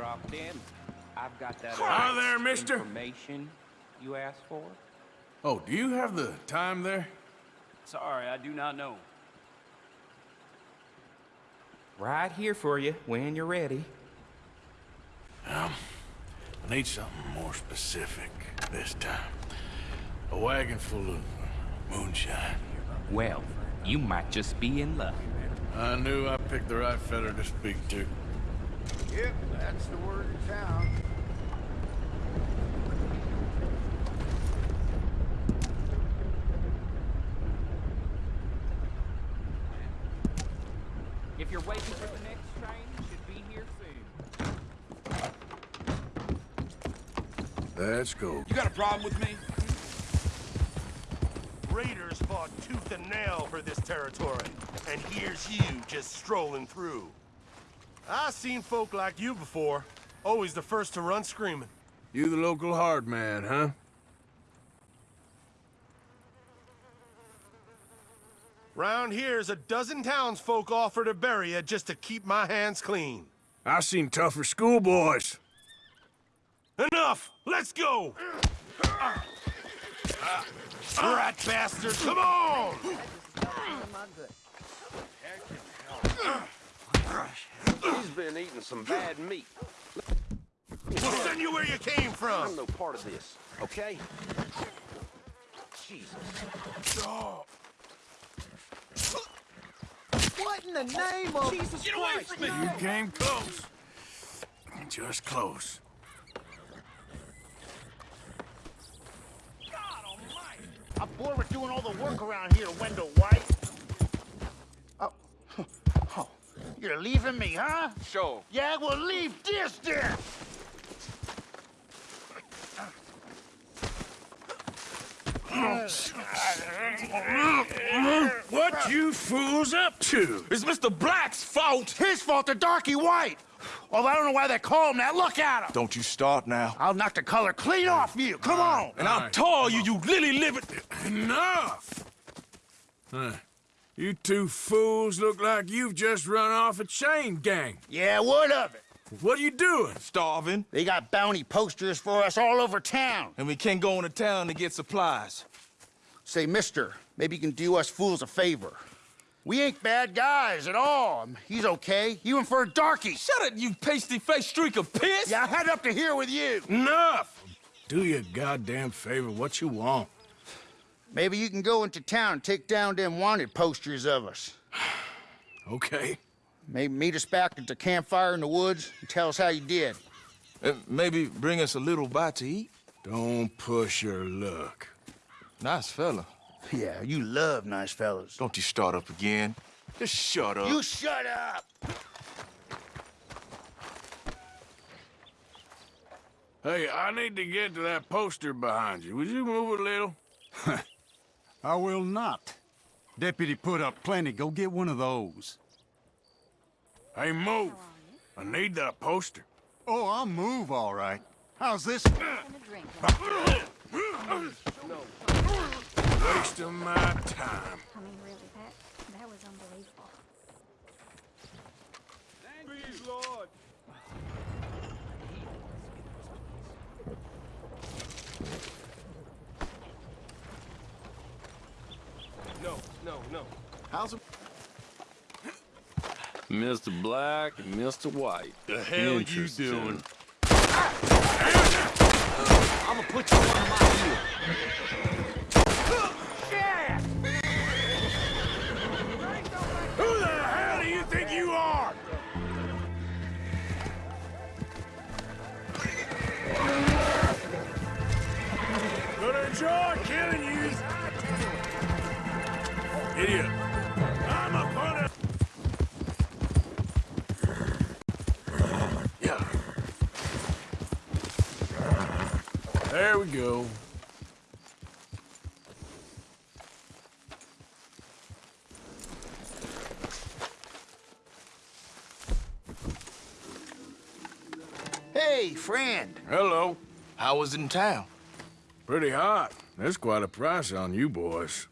dropped in. I've got that Hi there, mister. information you asked for. Oh, do you have the time there? Sorry, I do not know. Right here for you when you're ready. Um, I need something more specific this time. A wagon full of moonshine. Well, you might just be in luck. I knew I picked the right fella to speak to. Yep, that's the word in town. If you're waiting for the next train, it should be here soon. Let's go. You got a problem with me? Raiders fought tooth and nail for this territory, and here's you just strolling through. I seen folk like you before, always the first to run screaming. You the local hard man, huh? Round here's a dozen townsfolk offer to bury you just to keep my hands clean. I seen tougher schoolboys. Enough! Let's go! Rat bastard, come on! He's been eating some bad meat. We'll send you where you came from! I'm no part of this, okay? Jesus. What in the name of... Jesus Get Christ! You came close. Just close. God almighty! I'm bored with doing all the work around here, Wendell White. Oh, oh, you're leaving me, huh? Sure. Yeah, well, leave this then. What you fools up to? It's Mr. Black's fault! His fault, the darky white. Well, I don't know why they call him that. Look at him. Don't you start now. I'll knock the color clean off you. Come on. And I'll tell you, you lily livered... Enough! Huh. You two fools look like you've just run off a chain gang. Yeah, what of it? What are you doing? Starving, They got bounty posters for us all over town. and we can't go into town to get supplies. Say, mister, maybe you can do us fools a favor. We ain't bad guys at all. He's okay. Even for a darky. Shut it, you pasty-faced streak of piss! Yeah, I had up to here with you. Enough! Do you a goddamn favor what you want. Maybe you can go into town and take down them wanted posters of us. Okay. Maybe meet us back at the campfire in the woods and tell us how you did. Uh, maybe bring us a little bite to eat? Don't push your luck. Nice fella. Yeah, you love nice fellas. Don't you start up again. Just shut up. You shut up! Hey, I need to get to that poster behind you. Would you move a little? I will not. Deputy put up plenty. Go get one of those. Hey, move. I need that poster. Oh, I'll move all right. How's this? Waste of my time. I mean, really, that that was unbelievable. No, no, no. How's it? Mr. Black and Mr. White. The hell you doing? I'm gonna put you on my heel. Who the hell do you think you are? Gonna enjoy Idiot. I'm a punter. Yeah. There we go. Hey, friend. Hello. How was it in town? Pretty hot. There's quite a price on you boys.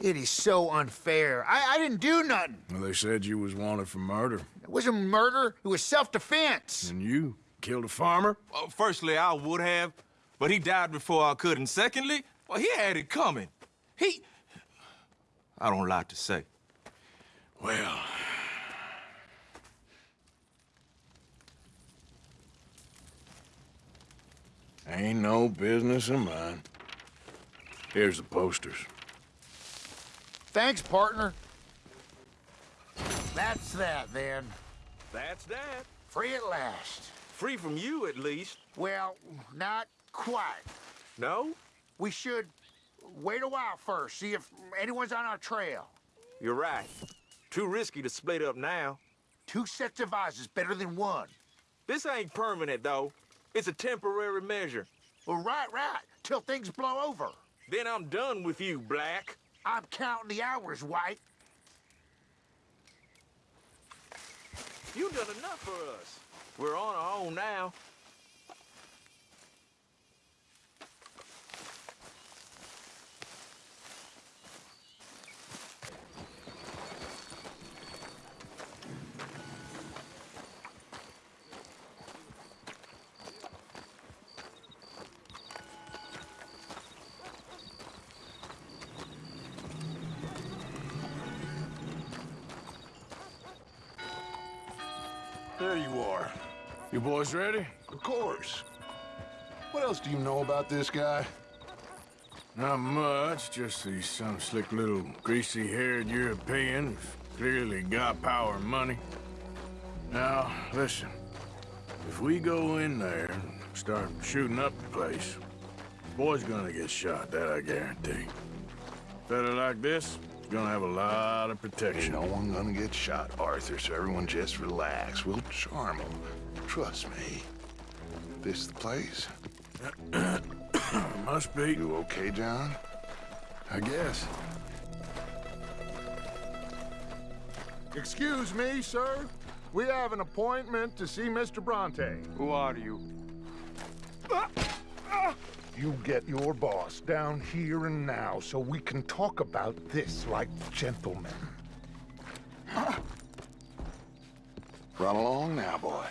It is so unfair. I, I didn't do nothing. Well, they said you was wanted for murder. It wasn't murder. It was self-defense. And you killed a farmer? Well, firstly, I would have, but he died before I could. And secondly, well, he had it coming. He... I don't like to say. Well... Ain't no business of mine. Here's the posters. Thanks, partner. That's that, then. That's that. Free at last. Free from you, at least. Well, not quite. No? We should wait a while first, see if anyone's on our trail. You're right. Too risky to split up now. Two sets of eyes is better than one. This ain't permanent, though. It's a temporary measure. Well, right, right, till things blow over. Then I'm done with you, Black. I'm counting the hours, White. You done enough for us. We're on our own now. There you are. You boys ready? Of course. What else do you know about this guy? Not much, just he's some slick little greasy-haired European who's clearly got power and money. Now, listen. If we go in there and start shooting up the place, the boy's gonna get shot, that I guarantee. Better like this is gonna have a lot of protection. Ain't no one gonna get shot, Arthur, so everyone just relax. We'll charm them. Trust me. This the place? Must be. You okay, John? I guess. Excuse me, sir. We have an appointment to see Mr. Bronte. Who are you? Ah, ah. You get your boss down here and now so we can talk about this like gentlemen. Run along now, boy.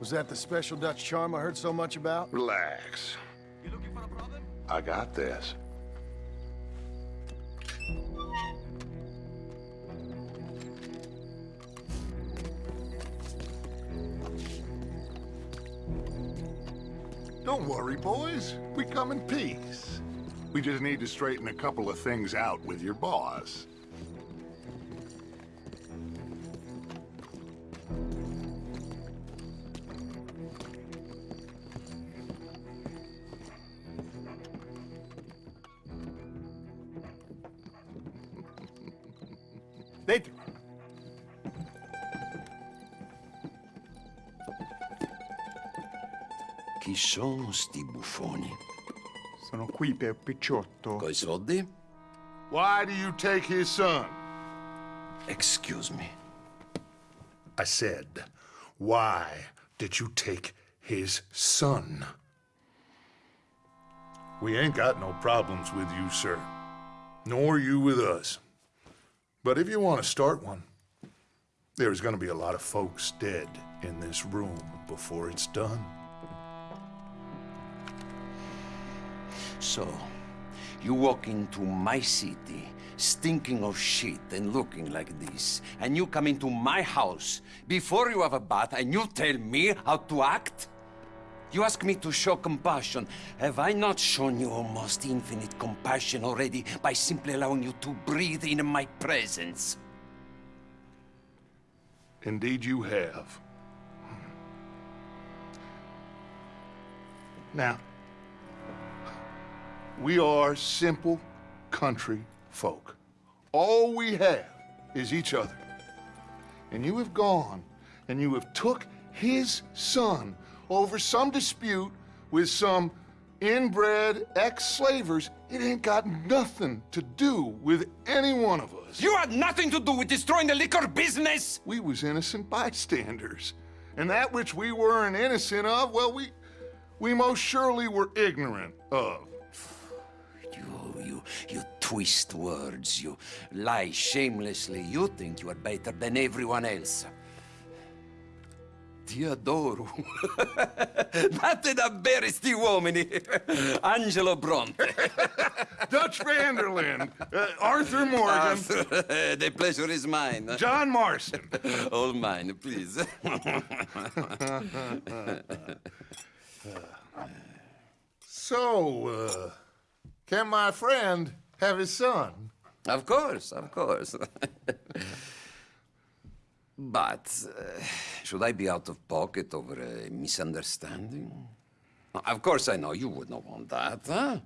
Was that the special Dutch charm I heard so much about? Relax. You looking for a problem? I got this. Don't worry, boys. We come in peace. We just need to straighten a couple of things out with your boss. Per Picciotto. Coi soldi? Why do you take his son? Excuse me. I said, why did you take his son? We ain't got no problems with you, sir. Nor you with us. But if you want to start one, there's gonna be a lot of folks dead in this room before it's done. So, you walk into my city, stinking of shit and looking like this, and you come into my house before you have a bath and you tell me how to act? You ask me to show compassion. Have I not shown you almost infinite compassion already by simply allowing you to breathe in my presence? Indeed you have. Now, we are simple country folk. All we have is each other. And you have gone and you have took his son over some dispute with some inbred ex-slavers. It ain't got nothing to do with any one of us. You had nothing to do with destroying the liquor business! We was innocent bystanders. And that which we weren't innocent of, well, we, we most surely were ignorant of. You, twist words, you lie shamelessly. You think you are better than everyone else. Ti adoro. Batte davvero sti uomini. Angelo Bronte. Dutch van der Linde. Uh, Arthur Morgan. Arthur, the pleasure is mine. John Marston. All mine, please. So, uh, can my friend have his son? Of course, of course. but uh, should I be out of pocket over a misunderstanding? Of course, I know you would not want that, huh?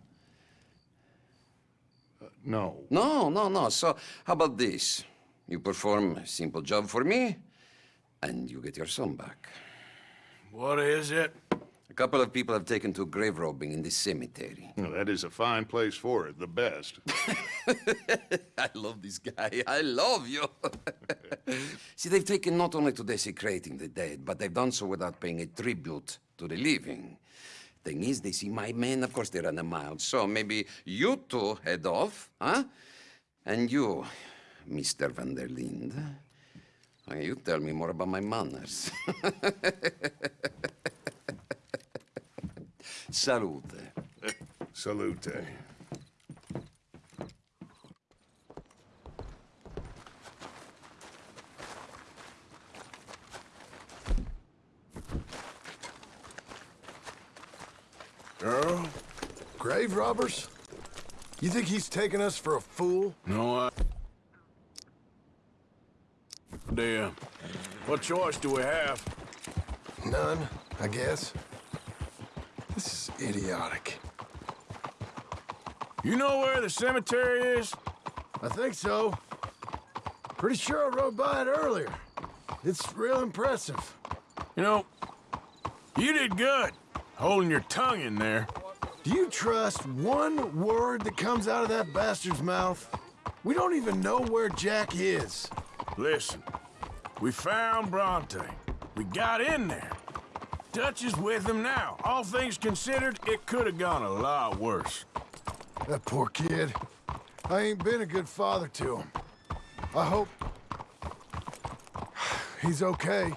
no. No, no, no. So, how about this? You perform a simple job for me, and you get your son back. What is it? A couple of people have taken to grave robbing in this cemetery. Well, that is a fine place for it, the best. I love this guy. I love you. See, they've taken not only to desecrating the dead, but they've done so without paying a tribute to the living. Thing is, they see my men, of course they run a mile. So maybe you two head off, huh? And you, Mr. Van der Linde, you tell me more about my manners. Salute. Salute. Earl? Grave robbers? You think he's taking us for a fool? No, I... Damn. What choice do we have? None, I guess. This is idiotic. You know where the cemetery is? I think so. Pretty sure I rode by it earlier. It's real impressive. You know, you did good, holding your tongue in there. Do you trust one word that comes out of that bastard's mouth? We don't even know where Jack is. Listen, we found Bronte. We got in there. Dutch is with him now. All things considered, it could have gone a lot worse. That poor kid. I ain't been a good father to him. I hope... He's okay.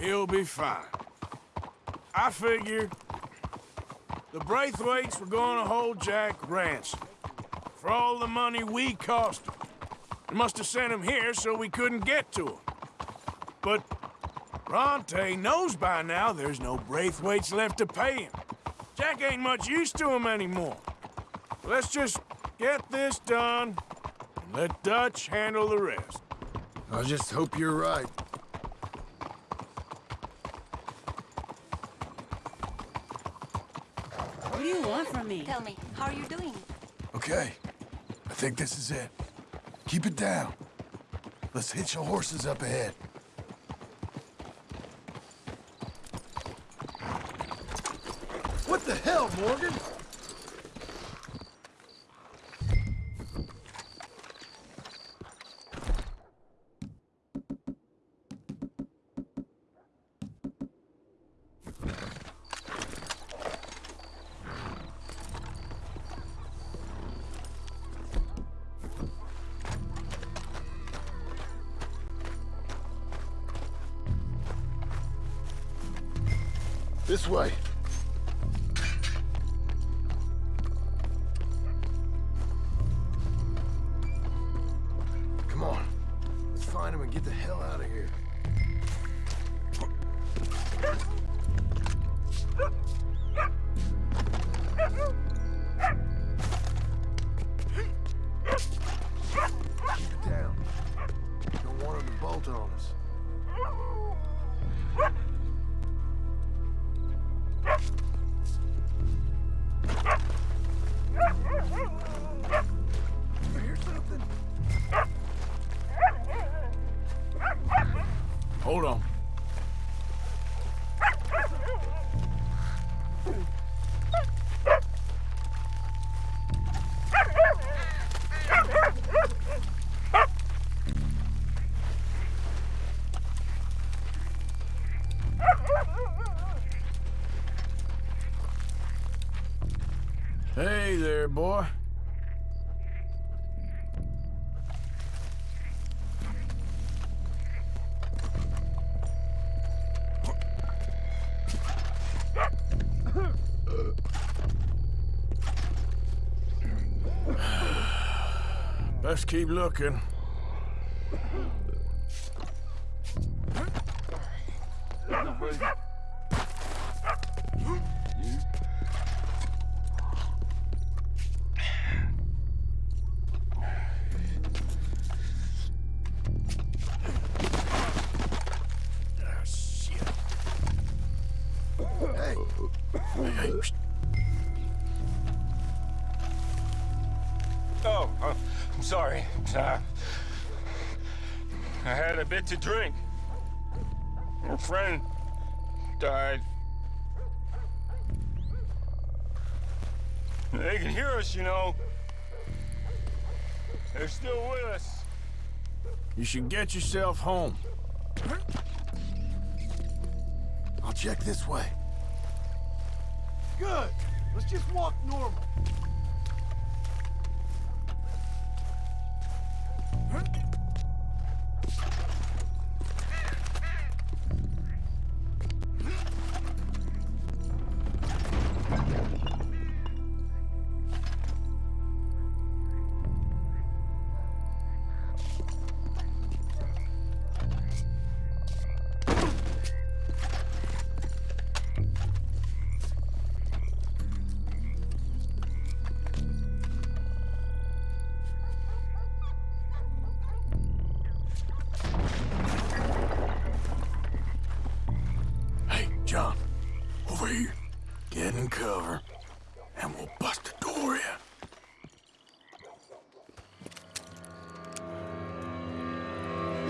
He'll be fine. I figure the Braithwaites were going to hold Jack ransom for all the money we cost him. They must have sent him here so we couldn't get to him. But Bronte knows by now there's no Braithwaites left to pay him. Jack ain't much use to him anymore. Let's just get this done and let Dutch handle the rest. I just hope you're right. What do you want from me? Tell me, how are you doing? Okay. I think this is it. Keep it down. Let's hitch your horses up ahead. What the hell, Morgan? This way. boy. Best keep looking. To drink. A friend died. They can hear us, you know. They're still with us. You should get yourself home. I'll check this way. Good. Let's just walk normal.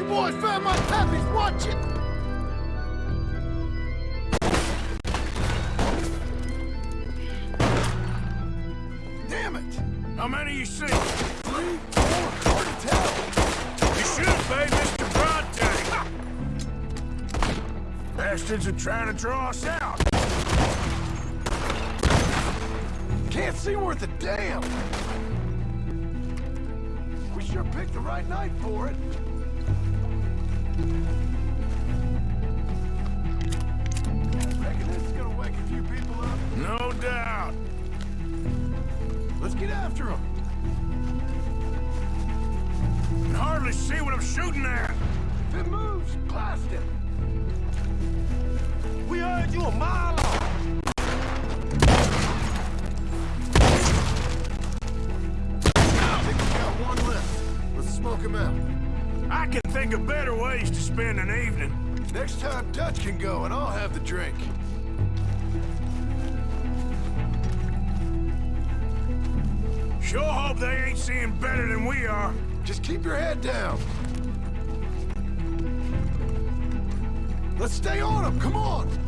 Boys found my puppies, watch it! Damn it! How many you see? Three, four, hard to tell. You should have paid Mr. Bronte. Bastards are trying to draw us out. Can't see worth a damn. We sure picked the right night for it. No doubt. Let's get after them. Can hardly see what I'm shooting at. It moves, blast it. We heard you a mile off. I think got one left. Let's smoke him out. I can think of better ways to spend an evening. Next time, Dutch can go, and I'll have the drink. Sure hope they ain't seeing better than we are. Just keep your head down. Let's stay on them. Come on.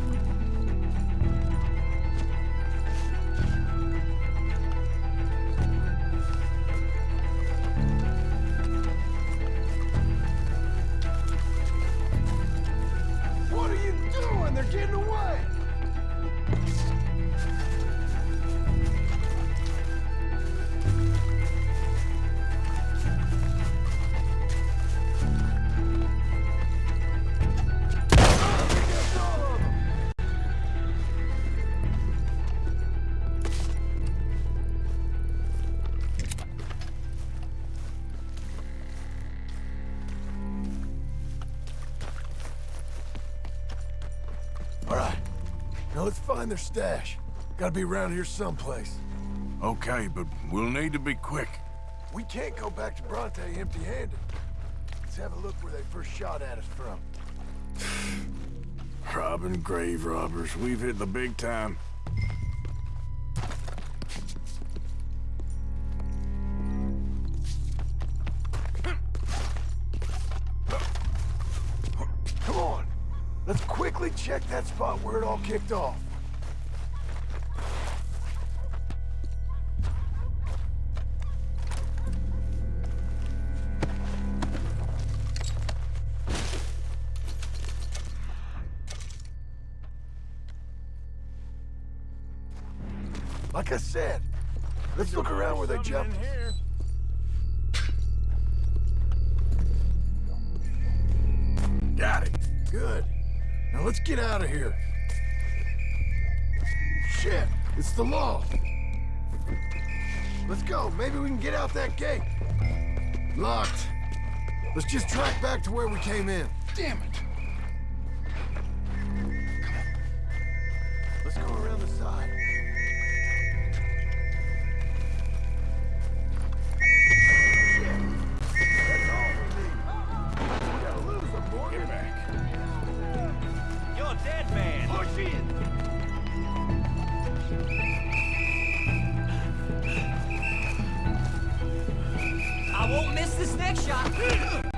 They're getting find their stash. Gotta be around here someplace. Okay, but we'll need to be quick. We can't go back to Bronte empty-handed. Let's have a look where they first shot at us from. Robbing grave robbers. We've hit the big time. Come on. Let's quickly check that spot where it all kicked off. Like I said, let's look around where they jumped. Got it. Good. Now let's get out of here. Shit, it's the law. Let's go. Maybe we can get out that gate. Locked. Let's just track back to where we came in. Damn it. I won't miss this next shot.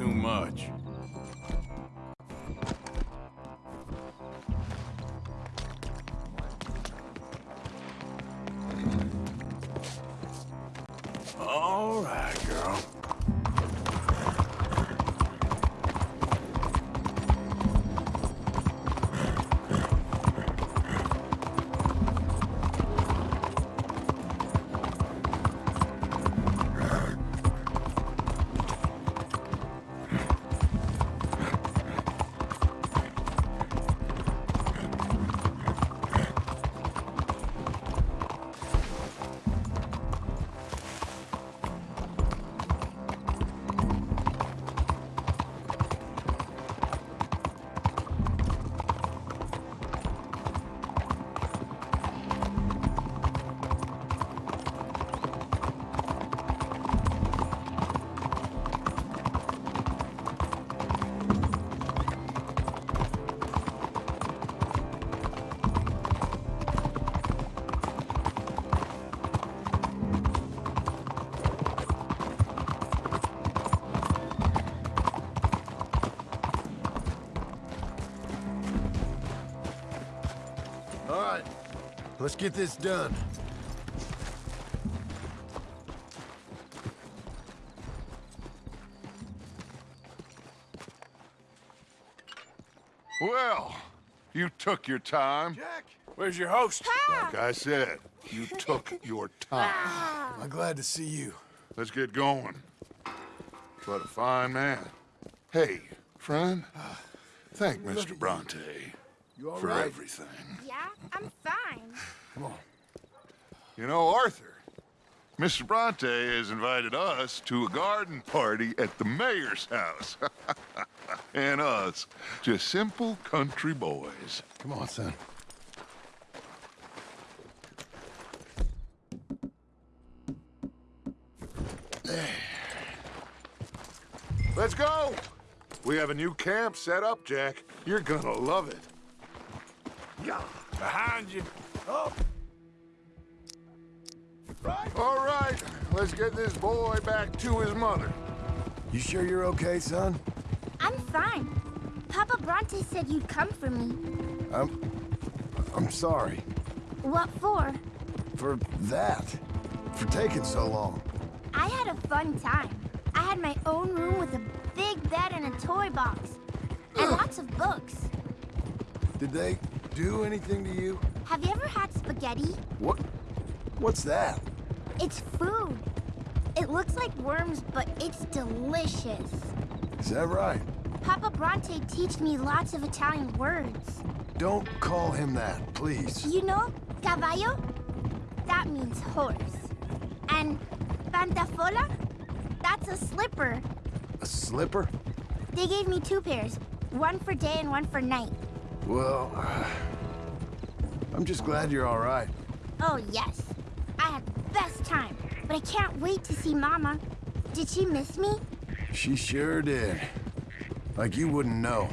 Too much. All right. Let's get this done. Well, you took your time. Jack! Where's your host? Like I said, you took your time. I'm glad to see you. Let's get going. What a fine man. Hey, friend, ah, thank Mr. Bronte for everything. Yeah, I'm fine. Come on. You know, Arthur, Mr. Bronte has invited us to a garden party at the mayor's house. and us, just simple country boys. Come on, son. Let's go! We have a new camp set up, Jack. You're gonna love it. Yeah. Behind you. Oh. All right, let's get this boy back to his mother. You sure you're okay, son? I'm fine. Papa Bronte said you'd come for me. I'm... I'm sorry. What for? For that. For taking so long. I had a fun time. I had my own room with a big bed and a toy box. And lots of books. Did they do anything to you? Have you ever had spaghetti? What? What's that? It's food. It looks like worms, but it's delicious. Is that right? Papa Bronte teach me lots of Italian words. Don't call him that, please. You know, caballo? That means horse. And pantafola? That's a slipper. A slipper? They gave me two pairs, one for day and one for night. Well, I'm just glad you're all right. Oh, yes. I had the best time, but I can't wait to see Mama. Did she miss me? She sure did. Like you wouldn't know.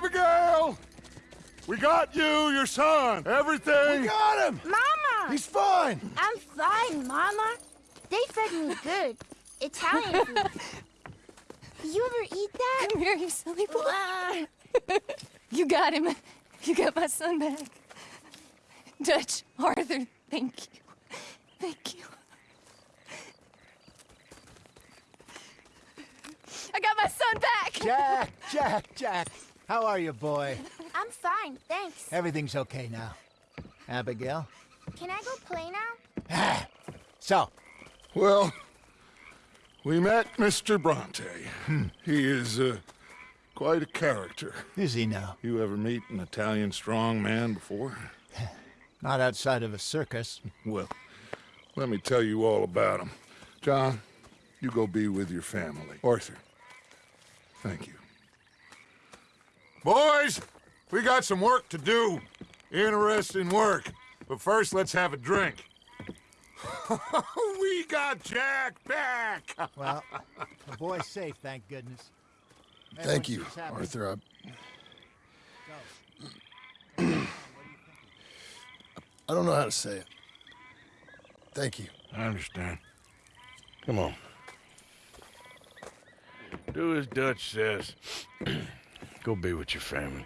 Abigail! We got you, your son, everything. We got him! Mama! He's fine! I'm fine, Mama. They fed me good. Italian food. Did you ever eat that? Come here, you silly boy. you got him. You got my son back. Dutch, Arthur, thank you. Thank you. I got my son back! Jack, Jack, Jack. How are you, boy? I'm fine, thanks. Everything's okay now. Abigail? Can I go play now? So, Well, we met Mr. Bronte. He is uh, quite a character. is he now? You ever meet an Italian strong man before? Not outside of a circus. Well, let me tell you all about him. John, you go be with your family. Arthur, thank you. Boys, we got some work to do. Interesting work. But first, let's have a drink. we got Jack back! Well, the boy's safe, thank goodness. Thank you, Everyone seems happy. Arthur. I... I don't know how to say it. Thank you. I understand. Come on. Do as Dutch says. Go be with your family.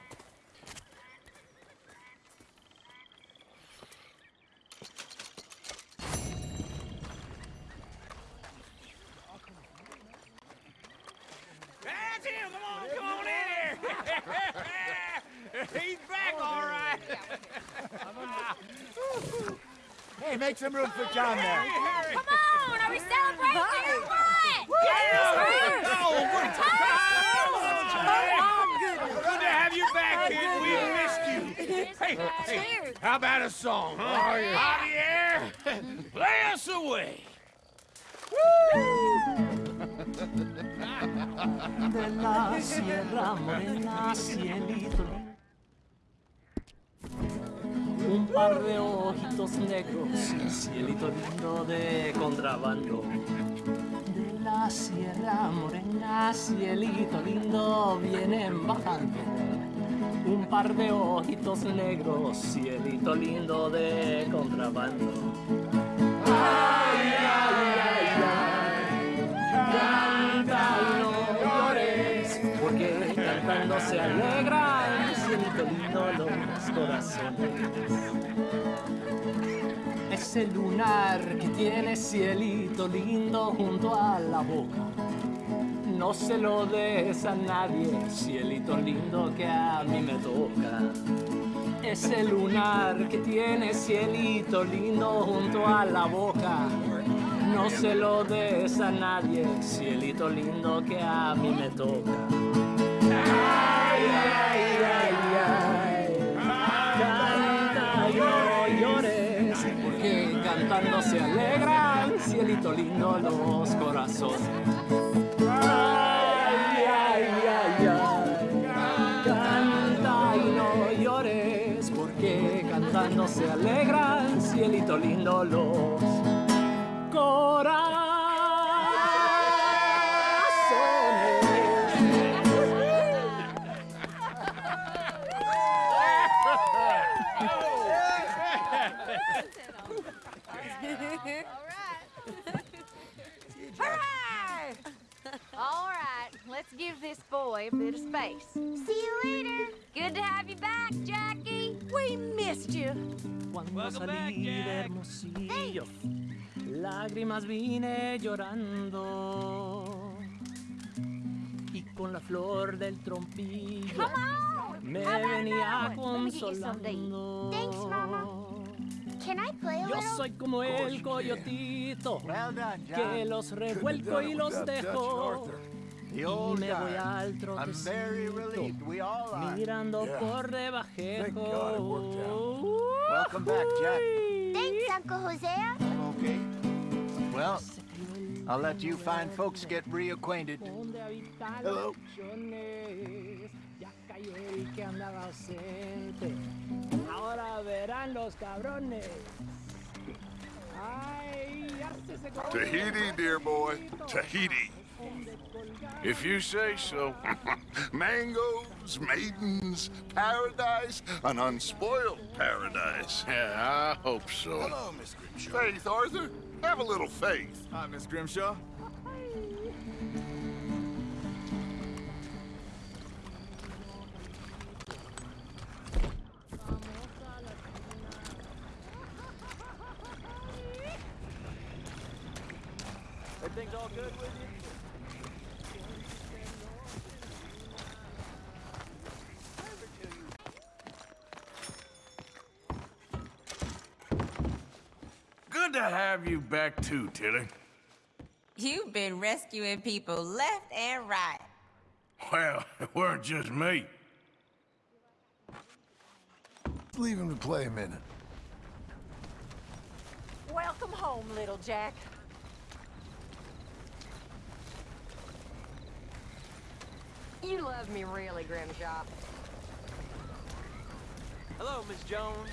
Cielito un par de ojitos negros cielito lindo de contrabando la sierra morena, cielito lindo, vienen bajando. Un par de ojitos negros, cielito lindo de contrabando. Los corazones. Ese lunar que tiene cielito lindo junto a la boca. No se lo des a nadie, cielito lindo que a mí me toca. Ese lunar que tiene cielito lindo junto a la boca. No se lo des a nadie, cielito lindo que a mí me toca. Ay, ay, ay. Se alegran, cielito lindo los corazones. Ay, ay, ay, ay. Canta y no llores, porque cantando se alegran, cielito lindo los Hooray! All right, let's give this boy a bit of space. See you later. Good to have you back, Jackie. We missed you. Cuando salí de Hermosillo, lágrimas vine llorando. Y con la flor del trompillo Come on. me How about venía that one? Let me get you some consolando. Thanks, Mama. Can I play a Yo little? soy como el coyotito Well done, que John. los revuelco done y los without Dutch and dejo. The Y old me voy al I'm very relieved. We all trotecito, are. mirando Yeah. por Thank God it worked debajejo. Welcome back, Jack. Thanks, Uncle Hosea. Okay. Well, I'll let you fine folks get reacquainted. Hello. Ahora verán los cabrones. Ay, ya se secó. Tahiti, dear boy. Tahiti. If you say so. Mangoes, maidens, paradise, an unspoiled paradise. Yeah, I hope so. Hello, Miss Grimshaw. Faith, Arthur. Have a little faith. Hi, Miss Grimshaw. Have you back too, Tilly. You've been rescuing people left and right. Well, it weren't just me. Leave him to play a minute. Welcome home, little Jack. You love me really, Grimshaw. Hello, Miss Jones.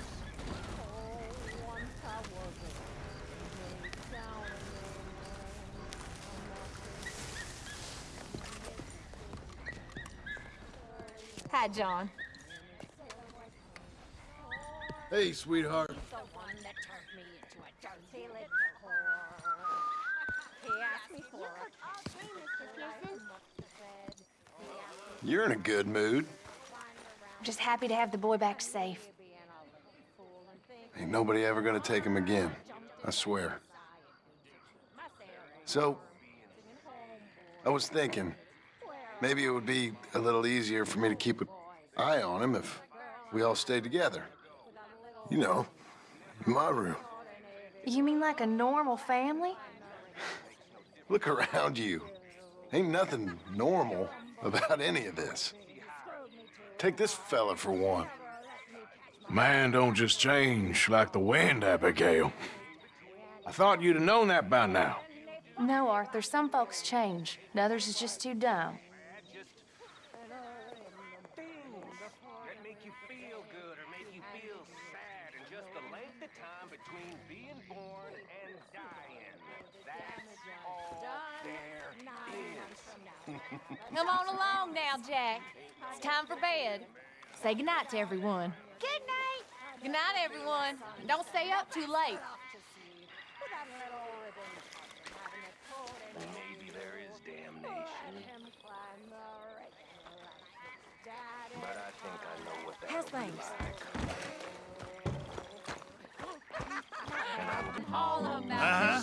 Oh, Hi, John. Hey, sweetheart. The one that turned me into a dirty little whore. He asked me for You're in a good mood. I'm just happy to have the boy back safe. Ain't nobody ever gonna take him again. I swear. So, I was thinking, maybe it would be a little easier for me to keep an eye on him if we all stayed together. You know, in my room. You mean like a normal family? Look around you. Ain't nothing normal about any of this. Take this fella for one. Man don't just change like the wind, Abigail. I thought you'd have known that by now. No, Arthur. Some folks change. and Others is just too dumb. that make you feel good or make you feel sad, and just the length of time between being born and dying. That's all there Come on along now, Jack. It's time for bed. Say goodnight to everyone. Good night. Good night, everyone. Don't stay up too late. Maybe there is damnation. But I think I know what that'll be things? Uh-huh.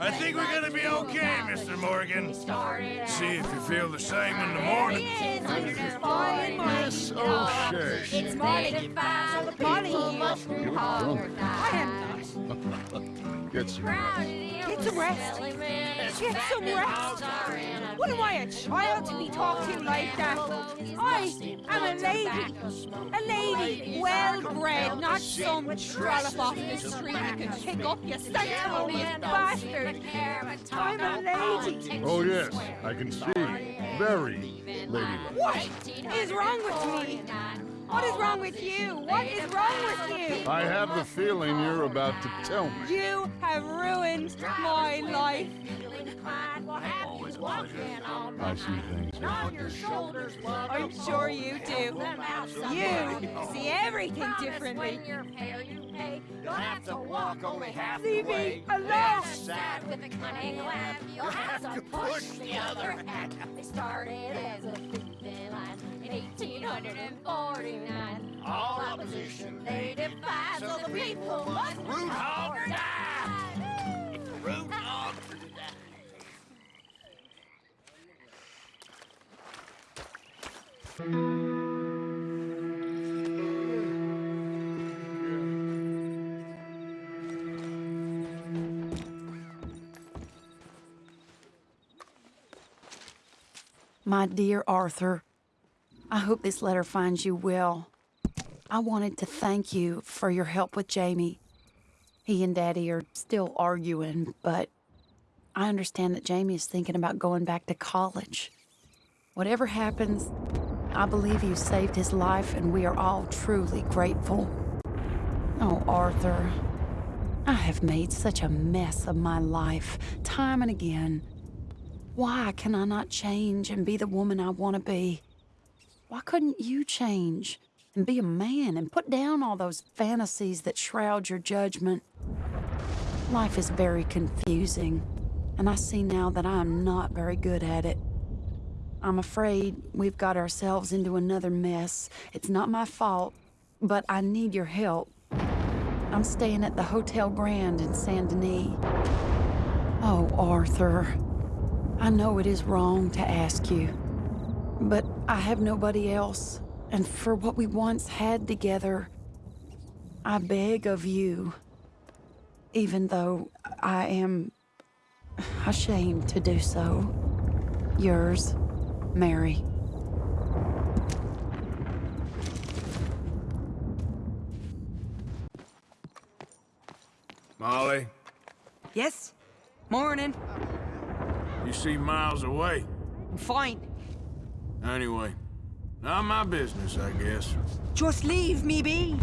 I think we're gonna be okay, Mr. Morgan. See if you feel the same in the morning. Miss O'Shea. It's morning. Morning. I am Get some Get some rest. Get some rest. What am I, a child to be talked to like that? I am a lady. A lady, well bred, not some trollop off the street you can pick up, you sanctimonious bastard. I'm a lady. Oh, yes, I can see. Very ladylike. What is wrong with me? What is wrong with you? What is wrong with you? I have the feeling you're about to tell me. You have ruined my life. I see things differently. I'm sure you do. You see everything differently. You'll have to walk only half Leave the way. me alone. That's sad with a cunning laugh. You'll have to push the other half. They started as a line in 1849. All opposition they defied, so the people must root hog or die. Root hog or die. My dear Arthur, I hope this letter finds you well. I wanted to thank you for your help with Jamie. He and Daddy are still arguing, but I understand that Jamie is thinking about going back to college. Whatever happens, I believe you saved his life, and we are all truly grateful. Oh, Arthur, I have made such a mess of my life, time and again. Why can I not change and be the woman I want to be? Why couldn't you change and be a man and put down all those fantasies that shroud your judgment? Life is very confusing, and I see now that I am not very good at it. I'm afraid we've got ourselves into another mess. It's not my fault, but I need your help. I'm staying at the Hotel Grand in Saint Denis. Oh, Arthur. I know it is wrong to ask you, but I have nobody else, and for what we once had together, I beg of you, even though I am ashamed to do so. Yours, Mary. Molly, Yes? Morning. You see miles away. I'm fine. Anyway, not my business, I guess. Just leave me be.